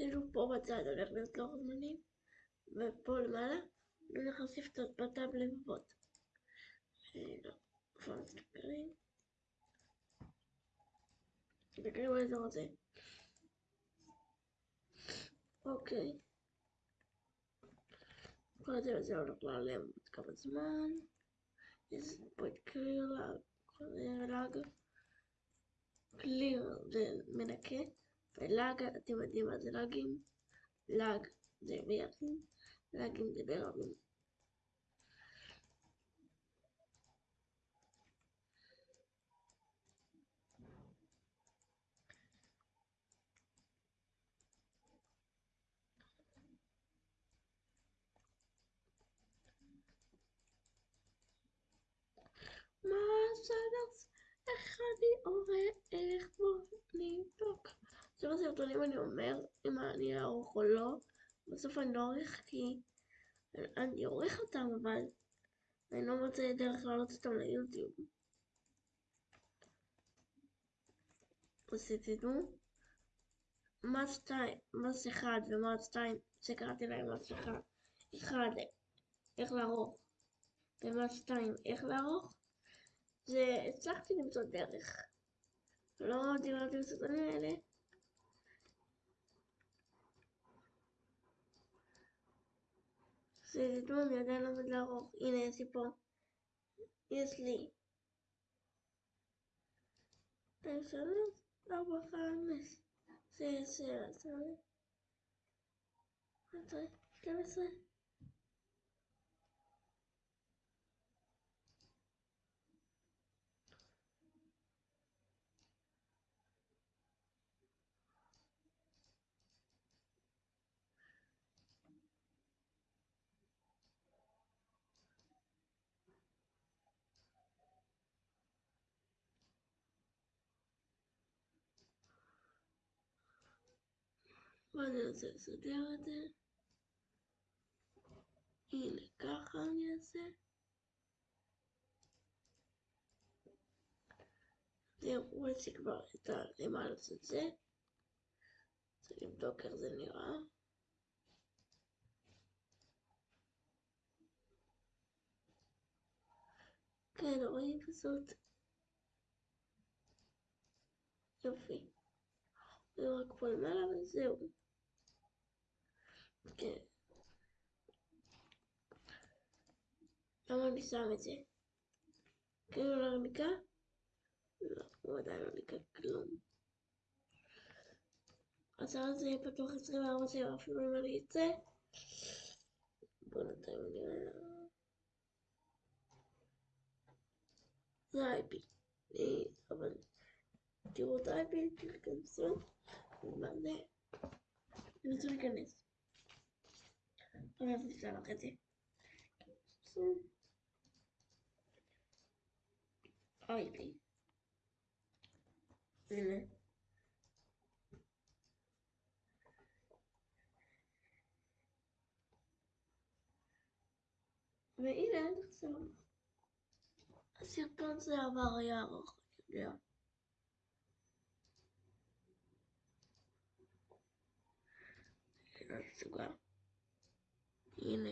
כאילו פה בצד הולך להיות לוח זמנים, ופה למעלה אני הולך להוסיף את בטאב לבבות. לא, איפה מסתכלים? מסתכלים באזור הזה. אוקיי. כל הזה זה הולך להיעלם עוד כמה זמן. יש פה את קליר לאג. קליר זה מנקה. ולאג, אתם יודעים מה זה לאגים? לאג זה ביחד, לאגים זה ברבים. מה הסנס? איך אני עורך בו נבדוק? עכשיו הסרטונים אני אומר אם אני אערוך או לא, בסוף אני לא עורך כי אני עורך אותם אבל אני לא מוצא דרך להעלות אותם ליוטיוב. אז תדעו, מס שתיים, מס אחד ומס שתיים שקראתי להם מס אחד, אחד איך לערוך ומס שתיים איך לערוך זה הצלחתי למצוא דרך. לא דיברתי בסרטונים האלה Sözleşme medalya bedlago inesipo isli. Personas trabajan se se sabe. Entonces, ¿qué pasa? עשרה. ואני רוצה לסדר את זה. הנה, ככה אני אעשה. זהו, יש לי כבר את הלמעלה של זה. צריך לבדוק איך זה נראה. כן, רואים פשוט. יופי. זה רק פה למעלה וזהו. כן. למה אני שם את זה? כאילו לא ניקה? לא, הוא עדיין לא ניקה כלום. הצעה הזה פתוח 24 שעות אפילו אם אני אצא. בוא נתיים נראה. זה IP. אבל Tu voudrais des trucs comme ça pour demander les trucs connaissent. Regardez, je vais l'arrêter. Oh, il est. Il. Mais il est, ça. C'est comme ça, va. סוגר. הנה.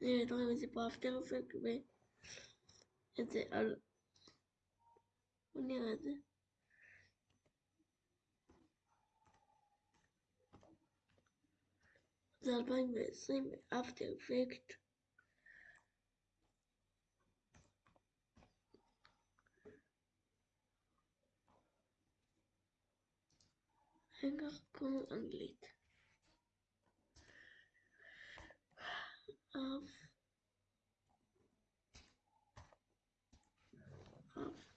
הנה, אתם רואים את זה פה אפטר אפקט ואת זה על... בוא נראה את זה. זה 2020 באפטר אפקט. רגע, קוראים אנגלית. Of of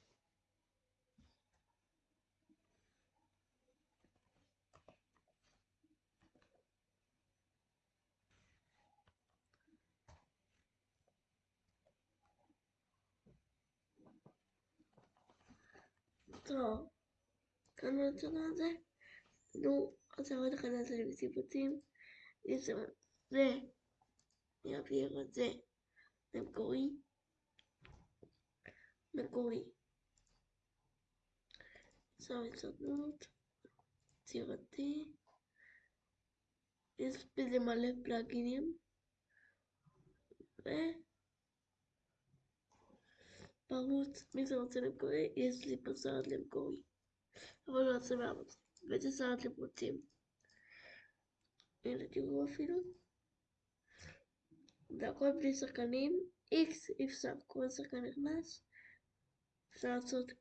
טוב, כאן בצד הזה, נו, אז אני לכם את זה בסיבותים, זה אני אעביר את זה למקורי, מקורי. צו הצטנות, יצירתי, יש בזה מלא פלאגינים. ו... בערוץ, מי שרוצה למקורי, יש לי פה סרט למקורי. אבל לא עושה בערוץ. ואיזה סרט אתם רוצים? הנה תראו אפילו. זה הכל בלי שחקנים. איקס אי אפשר, כל שחקן נכנס. אפשר לעשות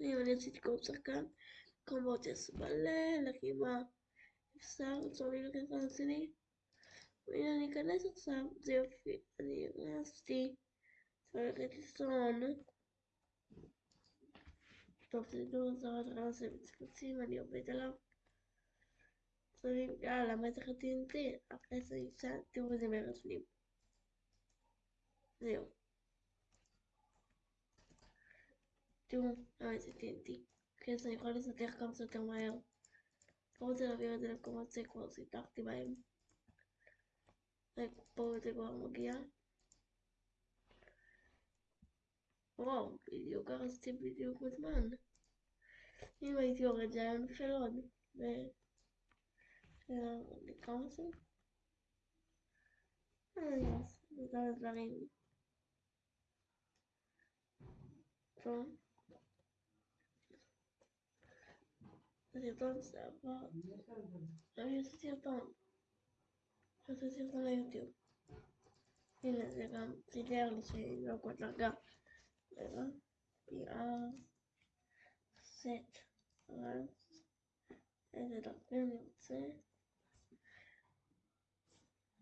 אם אני עשיתי כל שחקן, קומבות יש מלא לחימה. אפשר, אפשר על השני. והנה אני אכנס עכשיו, זה יופי, אני נכנסתי. הולכת לישון. טוב, תדעו, זה רק נעשה מצפצים, אני עובד עליו. יאללה, מה צריך TNT? אחרי זה אישה, תראו איזה מרשנים. זהו. תראו, למה זה TNT. כן, אני יכולה לסתח כמה שיותר מהר. לא רוצה להעביר את זה למקומות שכבר סיתחתי בהם. פה זה כבר מגיע. וואו, בדיוק הרסתי בדיוק בזמן. אם הייתי יורד זה היה נופל עוד. Now the council. Oh yes, that is running from the buttons about I'm used to bump. Lo estoy haciendo en YouTube. Y les digan, si te lo sé, lo encuentro acá. ¿Verdad? Y a set arms. Es de lo que no sé.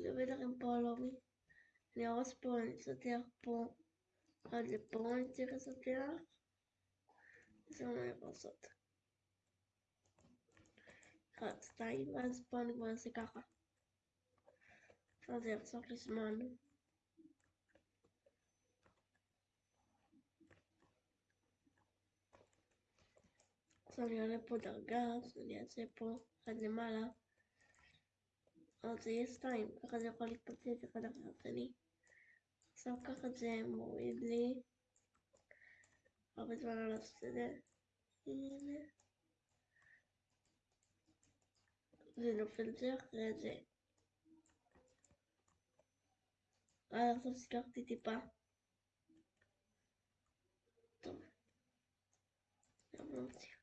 Io vedere un po' lui. Le osponi soter pont. Hadi pont tire soter. Sono le passate. Att stai med spångbåse kanske. Från den sortens man. Som jag på dagar, som jag ser på Guatemala. אז אחד. אז זה יהיה שתיים, ככה זה יכול להתפוצץ אחד אחרי השני. עכשיו ככה זה מוריד לי הרבה זמן על. הנה. זה נופל זה אחרי זה. אה, עכשיו סיכרתי טיפה. טוב. גם לא מצליח.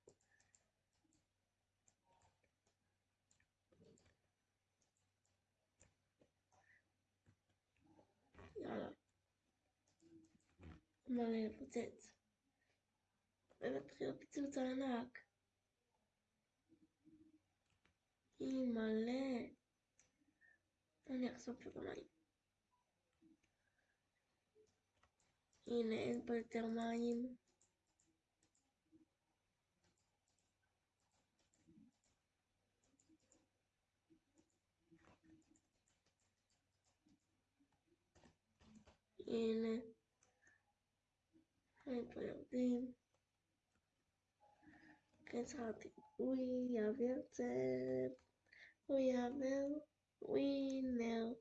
יאללה. מלא לפוצץ. ומתחיל הפיצוץ הענק. היא מלא. אני אחשוף את המים. הנה, אין פה יותר מים. הנה. Regardez. Regardez. Oui, il y avait Oui, il y avait. Oui, non.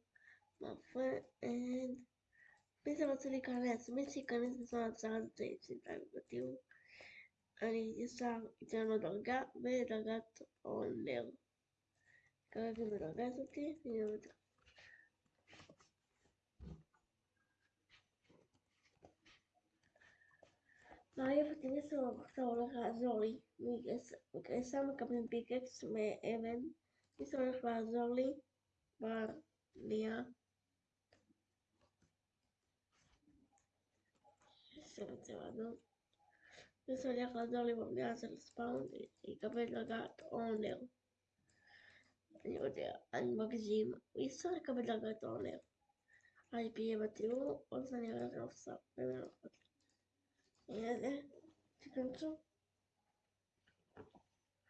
Ma foi, and. Pensavo le carezze, invece i cani si sono alzati e si tranquillo. Allora, stanno dicendo droga, beh, ragazzo, oh, nero. Cosa che mi ragazzo, ti, mi ragazzo. אותי ניסו עכשיו הולך לעזור לי. מגייסה מקבלים פיקקס מאבן. ניסו הולך לעזור לי אדום. ניסו הולך לעזור לי בבנייה של ספאונד. יקבל דרגת אונר. אני יודע, אני מגזים. הוא יצטרך לקבל דרגת אונר. IP יהיה בתיאור, או שאני הולך להפסק. Nerede sıkıntı?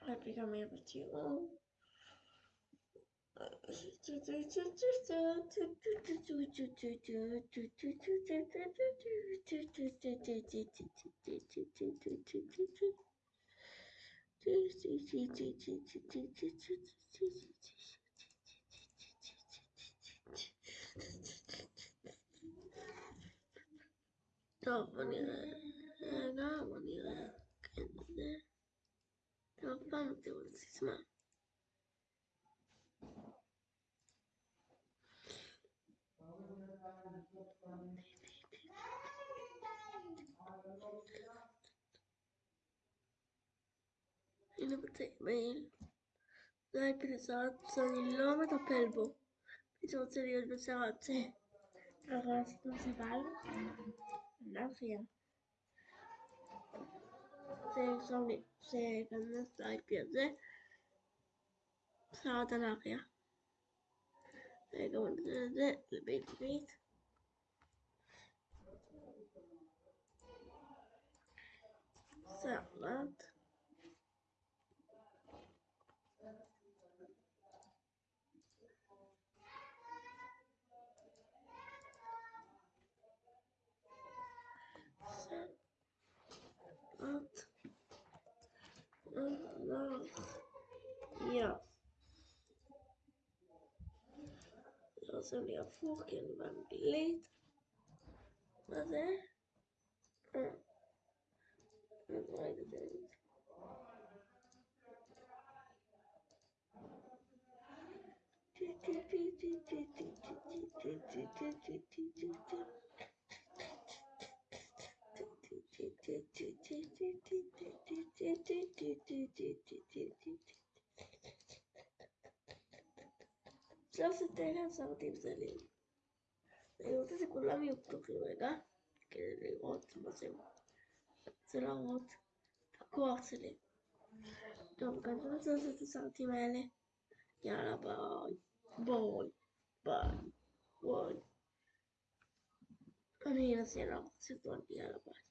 Hep able to Don't funny. Normally, kendine yapmam diyoruz İsmail. Yine bu tekmeyi dai per esatto il nome da Pelbo. Bisogna tenere il messaggio. Ragazzi, non si parla. Non si parla. Sevgisel bir sevgisine sahip yazı. Sağdan arkaya. Sevgisel de bit bit. Sağlat. was only a fucking one late. Was it? Uh, like. שלושת אלה הסרטים זלים. אני רוצה שכולם יהיו פתוחים רגע, כדי לראות מה זה. רוצה להראות את הכוח שלי. טוב, גם אני רוצה לעשות את הסרטים האלה. יאללה, ביי. ביי. ביי. ביי. אני אנסה לעשות סרטון, יאללה ביי.